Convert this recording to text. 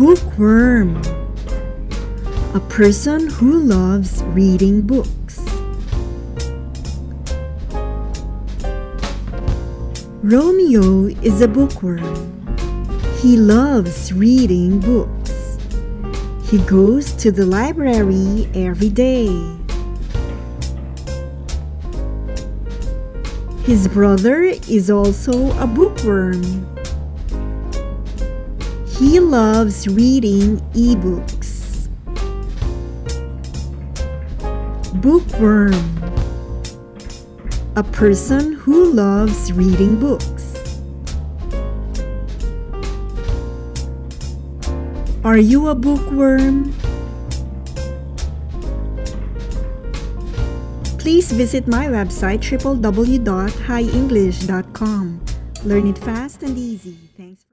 Bookworm A person who loves reading books. Romeo is a bookworm. He loves reading books. He goes to the library every day. His brother is also a bookworm. He loves reading ebooks. Bookworm A person who loves reading books. Are you a bookworm? Please visit my website www.highenglish.com. Learn it fast and easy. Thanks.